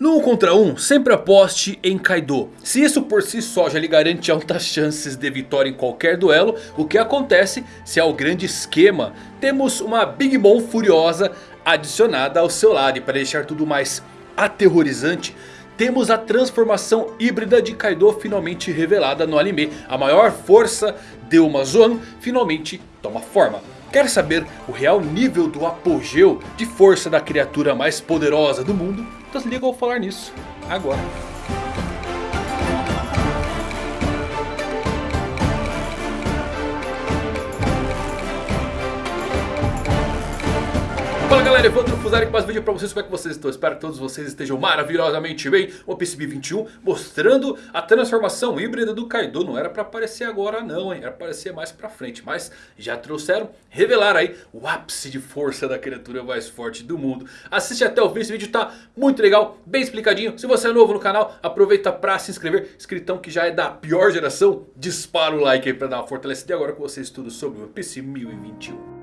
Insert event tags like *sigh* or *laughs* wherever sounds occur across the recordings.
No 1 contra 1, sempre aposte em Kaido. Se isso por si só já lhe garante altas chances de vitória em qualquer duelo, o que acontece se ao grande esquema temos uma Big Mom furiosa adicionada ao seu lado. E para deixar tudo mais aterrorizante, temos a transformação híbrida de Kaido finalmente revelada no anime. A maior força de uma Zoan finalmente toma forma. Quer saber o real nível do apogeu de força da criatura mais poderosa do mundo? Então se liga ao falar nisso agora. Galera, Evandro Fusari com mais vídeo pra vocês, como é que vocês estão? Espero que todos vocês estejam maravilhosamente bem. O PCB 21 mostrando a transformação híbrida do Kaido. Não era pra aparecer agora não, hein? Era pra aparecer mais pra frente Mas já trouxeram, revelaram aí o ápice de força da criatura mais forte do mundo. Assiste até o fim, esse vídeo tá muito legal, bem explicadinho. Se você é novo no canal, aproveita pra se inscrever. Escritão que já é da pior geração Dispara o like aí pra dar uma fortalecida. E agora com vocês tudo sobre o PC 1021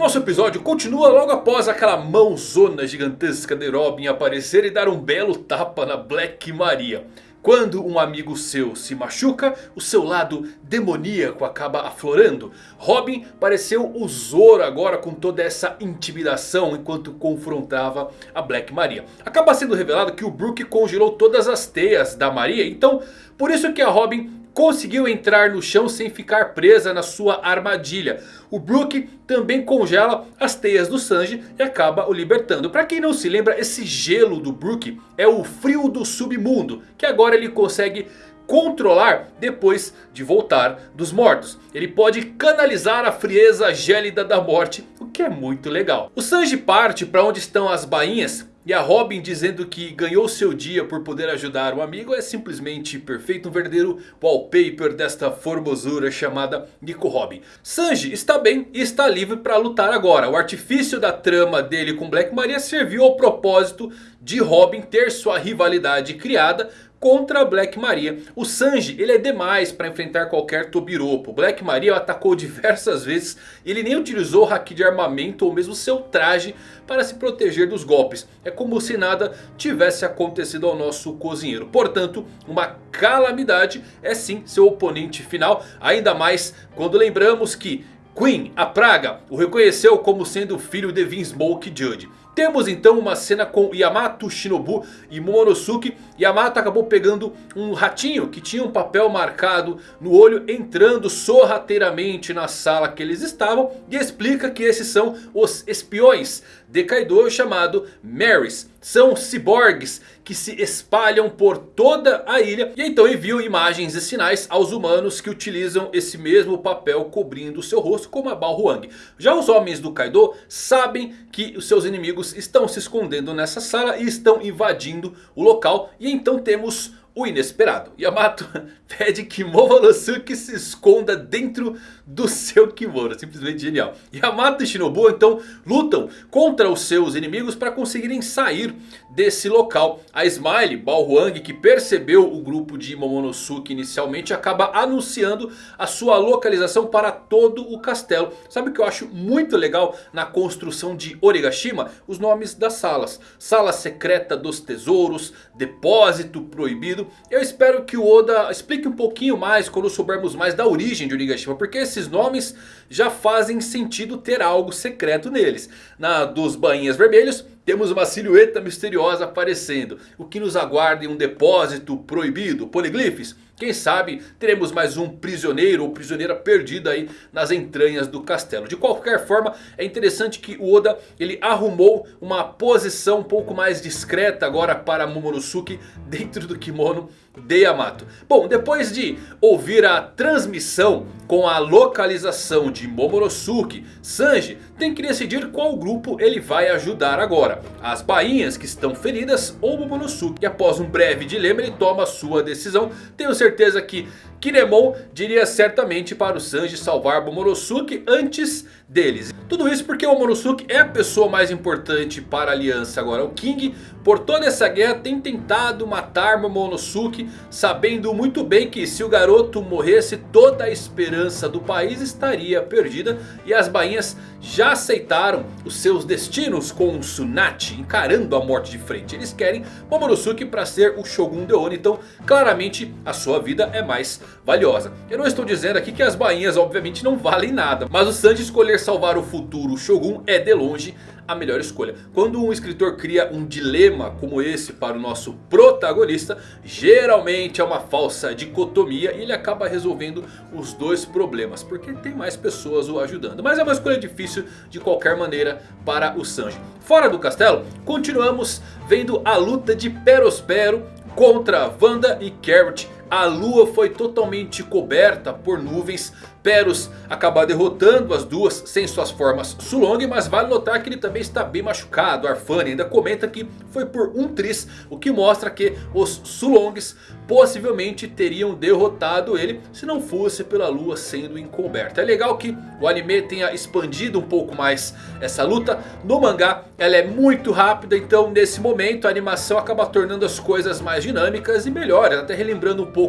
Nosso episódio continua logo após aquela mãozona gigantesca de Robin aparecer e dar um belo tapa na Black Maria. Quando um amigo seu se machuca, o seu lado demoníaco acaba aflorando. Robin pareceu o Zoro agora com toda essa intimidação enquanto confrontava a Black Maria. Acaba sendo revelado que o Brook congelou todas as teias da Maria, então por isso que a Robin conseguiu entrar no chão sem ficar presa na sua armadilha. O Brook também congela as teias do Sanji e acaba o libertando. Para quem não se lembra, esse gelo do Brook é o frio do submundo. Que agora ele consegue controlar depois de voltar dos mortos. Ele pode canalizar a frieza gélida da morte, o que é muito legal. O Sanji parte para onde estão as bainhas e a Robin dizendo que ganhou seu dia por poder ajudar um amigo é simplesmente perfeito. Um verdadeiro wallpaper desta formosura chamada Nico Robin. Sanji está bem e está livre para lutar agora. O artifício da trama dele com Black Maria serviu ao propósito de Robin ter sua rivalidade criada contra Black Maria. O Sanji ele é demais para enfrentar qualquer Tobiropo. Black Maria atacou diversas vezes. Ele nem utilizou o haki de armamento ou mesmo seu traje para se proteger dos golpes. É como se nada tivesse acontecido ao nosso cozinheiro. Portanto, uma calamidade é sim seu oponente final. Ainda mais quando lembramos que Queen, a praga, o reconheceu como sendo filho de Vinsmoke Judge. Temos então uma cena com Yamato Shinobu e Momonosuke. Yamato acabou pegando um ratinho que tinha um papel marcado no olho. Entrando sorrateiramente na sala que eles estavam. E explica que esses são os espiões de Kaido chamado Marys. São ciborgues que se espalham por toda a ilha. E então enviam imagens e sinais aos humanos que utilizam esse mesmo papel cobrindo seu rosto como a Balhuang. Já os homens do Kaido sabem que os seus inimigos estão se escondendo nessa sala e estão invadindo o local. E então temos o inesperado. Yamato *laughs* pede que Momonosuke se esconda dentro do seu kimono. Simplesmente genial. Yamato e Shinobu então lutam contra os seus inimigos para conseguirem sair desse local. A Smile, Balhuang, que percebeu o grupo de Momonosuke inicialmente, acaba anunciando a sua localização para todo o castelo. Sabe o que eu acho muito legal na construção de Origashima? Os nomes das salas. Sala secreta dos tesouros, depósito proibido. Eu espero que o Oda explique um pouquinho mais quando soubermos mais da origem de Origashima. Porque esses nomes já fazem sentido ter algo secreto neles. Na dos bainhas vermelhos temos uma silhueta misteriosa aparecendo. O que nos aguarda em um depósito proibido, poliglifes. Quem sabe teremos mais um prisioneiro ou prisioneira perdida aí nas entranhas do castelo. De qualquer forma é interessante que o Oda ele arrumou uma posição um pouco mais discreta agora para Momonosuke *laughs* dentro do kimono de Yamato. Bom, depois de ouvir a transmissão com a localização de Momonosuke, Sanji tem que decidir qual grupo ele vai ajudar agora. As bainhas que estão feridas ou Momonosuke. E após um breve dilema ele toma sua decisão. Tenho certeza que Kinemon diria certamente para o Sanji salvar Momonosuke antes deles. Tudo isso porque o Momonosuke é a pessoa mais importante para a aliança agora. O King por toda essa guerra tem tentado matar Momonosuke. Sabendo muito bem que se o garoto morresse toda a esperança do país estaria perdida. E as bainhas já aceitaram os seus destinos com o Tsunade encarando a morte de frente. Eles querem Momonosuke para ser o Shogun de Ono. Então claramente a sua vida é mais valiosa. Eu não estou dizendo aqui que as bainhas obviamente não valem nada. Mas o Sanji escolher salvar o futuro Shogun é de longe a melhor escolha. Quando um escritor cria um dilema como esse para o nosso protagonista, geralmente é uma falsa dicotomia e ele acaba resolvendo os dois problemas, porque tem mais pessoas o ajudando. Mas é uma escolha difícil de qualquer maneira para o Sanji. Fora do castelo, continuamos vendo a luta de Perospero contra Wanda e Carrot. A lua foi totalmente coberta por nuvens Peros acaba derrotando as duas sem suas formas Sulong. Mas vale notar que ele também está bem machucado. Arfani ainda comenta que foi por um tris. O que mostra que os Sulongs possivelmente teriam derrotado ele. Se não fosse pela lua sendo encoberta. É legal que o anime tenha expandido um pouco mais essa luta. No mangá ela é muito rápida. Então nesse momento a animação acaba tornando as coisas mais dinâmicas e melhores. Até relembrando um pouco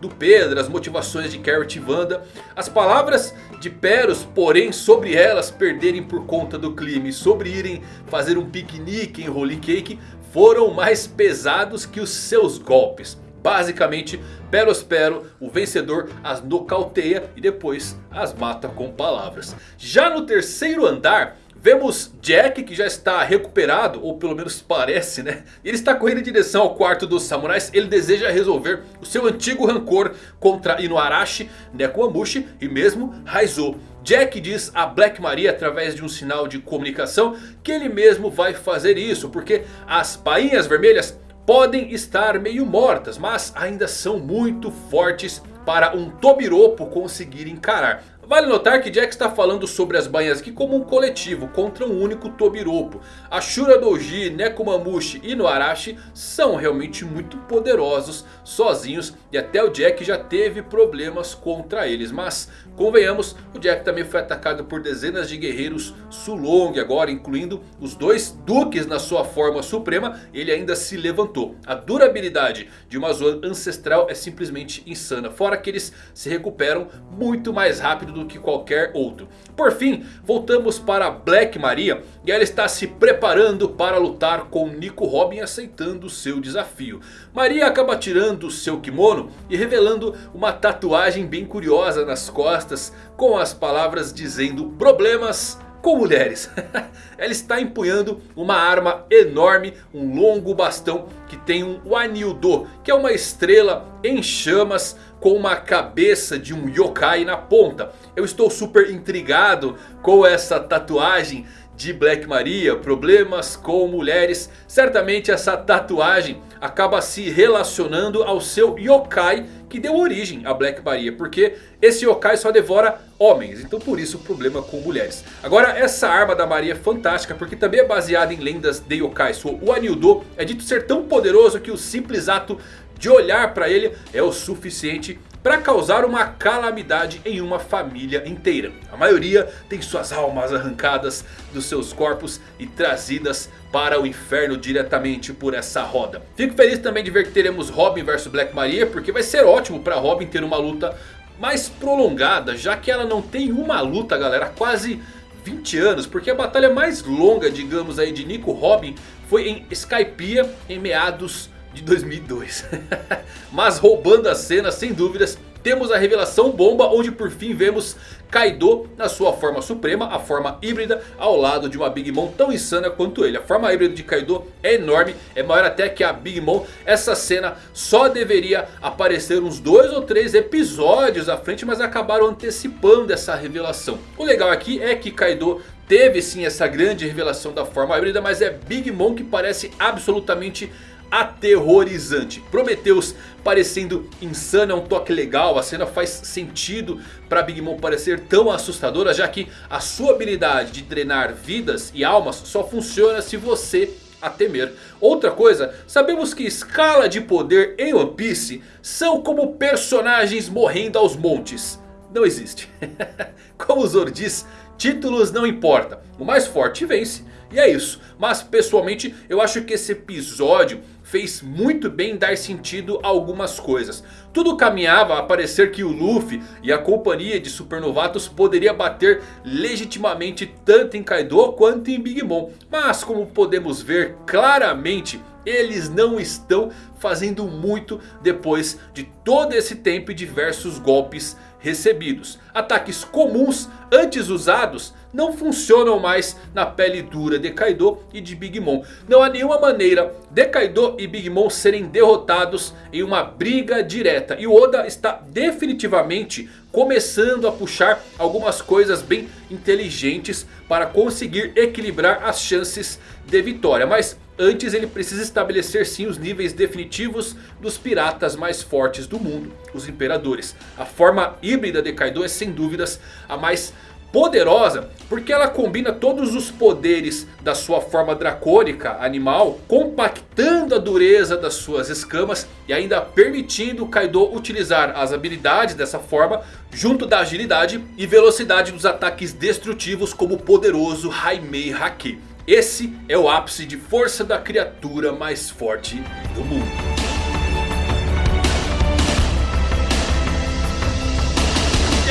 do Pedro. As motivações de Carrot e Wanda. As palavras de Peros, porém, sobre elas perderem por conta do clima e sobre irem fazer um piquenique em Holy Cake, foram mais pesados que os seus golpes. Basicamente, Perospero, o vencedor, as nocauteia e depois as mata com palavras. Já no terceiro andar, Vemos Jack que já está recuperado, ou pelo menos parece né. Ele está correndo em direção ao quarto dos samurais. Ele deseja resolver o seu antigo rancor contra Inuarashi, Nekomamushi e mesmo Raizo. Jack diz a Black Maria através de um sinal de comunicação que ele mesmo vai fazer isso. Porque as bainhas vermelhas podem estar meio mortas, mas ainda são muito fortes para um Tobiropo conseguir encarar. Vale notar que Jack está falando sobre as bainhas aqui como um coletivo contra um único Tobiropo. Ashura Doji, Nekomamushi e Noarashi são realmente muito poderosos sozinhos e até o Jack já teve problemas contra eles. Mas convenhamos, o Jack também foi atacado por dezenas de guerreiros Sulong agora, incluindo os dois duques na sua forma suprema. Ele ainda se levantou. A durabilidade de uma zona ancestral é simplesmente insana. Fora que eles se recuperam muito mais rápido do que qualquer outro. Por fim, voltamos para Black Maria e ela está se preparando para lutar com Nico Robin aceitando seu desafio. Maria acaba tirando seu kimono e revelando uma tatuagem bem curiosa nas costas com as palavras dizendo problemas com mulheres. *laughs* Ela está empunhando uma arma enorme, um longo bastão que tem um Wanildo, que é uma estrela em chamas com uma cabeça de um yokai na ponta. Eu estou super intrigado com essa tatuagem de Black Maria, problemas com mulheres. Certamente essa tatuagem acaba se relacionando ao seu yokai que deu origem a Black Maria. Porque esse yokai só devora homens, então por isso o problema com mulheres. Agora essa arma da Maria é fantástica porque também é baseada em lendas de yokais. O Anildo é dito ser tão poderoso que o simples ato de olhar para ele é o suficiente para causar uma calamidade em uma família inteira. A maioria tem suas almas arrancadas dos seus corpos e trazidas para o inferno diretamente por essa roda. Fico feliz também de ver que teremos Robin vs Black Maria, porque vai ser ótimo para Robin ter uma luta mais prolongada, já que ela não tem uma luta, galera, quase 20 anos, porque a batalha mais longa, digamos aí, de Nico Robin foi em Skypiea em meados de 2002. *laughs* Mas roubando a cena, sem dúvidas, temos a revelação bomba onde por fim vemos Kaido na sua forma suprema, a forma híbrida, ao lado de uma Big Mom tão insana quanto ele. A forma híbrida de Kaido é enorme, é maior até que a Big Mom. Essa cena só deveria aparecer uns dois ou três episódios à frente, mas acabaram antecipando essa revelação. O legal aqui é que Kaido teve sim essa grande revelação da forma híbrida, mas é Big Mom que parece absolutamente aterrorizante. Prometheus parecendo insano é um toque legal. A cena faz sentido para Big Mom parecer tão assustadora. Já que a sua habilidade de drenar vidas e almas só funciona se você a temer. Outra coisa, sabemos que escala de poder em One Piece são como personagens morrendo aos montes. Não existe. *laughs* como o Zoro diz, títulos não importa. O mais forte vence. E é isso. Mas pessoalmente eu acho que esse episódio fez muito bem dar sentido a algumas coisas. Tudo caminhava a parecer que o Luffy e a companhia de supernovatos poderia bater legitimamente tanto em Kaido quanto em Big Mom. Mas como podemos ver claramente eles não estão fazendo muito depois de todo esse tempo e diversos golpes recebidos. Ataques comuns antes usados não funcionam mais na pele dura de Kaido e de Big Mom. Não há nenhuma maneira de Kaido e Big Mom serem derrotados em uma briga direta. E o Oda está definitivamente começando a puxar algumas coisas bem inteligentes para conseguir equilibrar as chances de vitória. Mas antes ele precisa estabelecer sim os níveis definitivos dos piratas mais fortes do mundo, os imperadores. A forma híbrida de Kaido é sem dúvidas a mais poderosa porque ela combina todos os poderes da sua forma dracônica animal, compactando a dureza das suas escamas e ainda permitindo Kaido utilizar as habilidades dessa forma junto da agilidade e velocidade dos ataques destrutivos como o poderoso Haimei Haki. Esse é o ápice de força da criatura mais forte do mundo.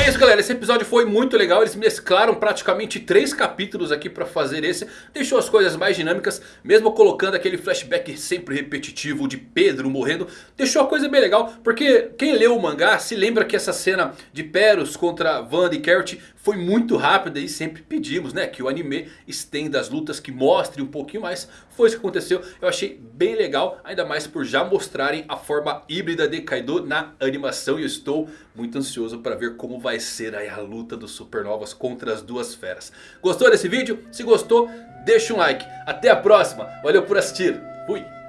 é isso galera, esse episódio foi muito legal, eles mesclaram praticamente três capítulos aqui pra fazer esse. Deixou as coisas mais dinâmicas, mesmo colocando aquele flashback sempre repetitivo de Pedro morrendo. Deixou a coisa bem legal, porque quem leu o mangá se lembra que essa cena de Peros contra Wanda e Carrot foi muito rápida e sempre pedimos né, que o anime estenda as lutas, que mostre um pouquinho mais. Foi isso que aconteceu, eu achei bem legal, ainda mais por já mostrarem a forma híbrida de Kaido na animação. E eu estou muito ansioso para ver como vai ser a luta dos supernovas contra as duas feras. Gostou desse vídeo? Se gostou, deixa um like. Até a próxima, valeu por assistir, fui!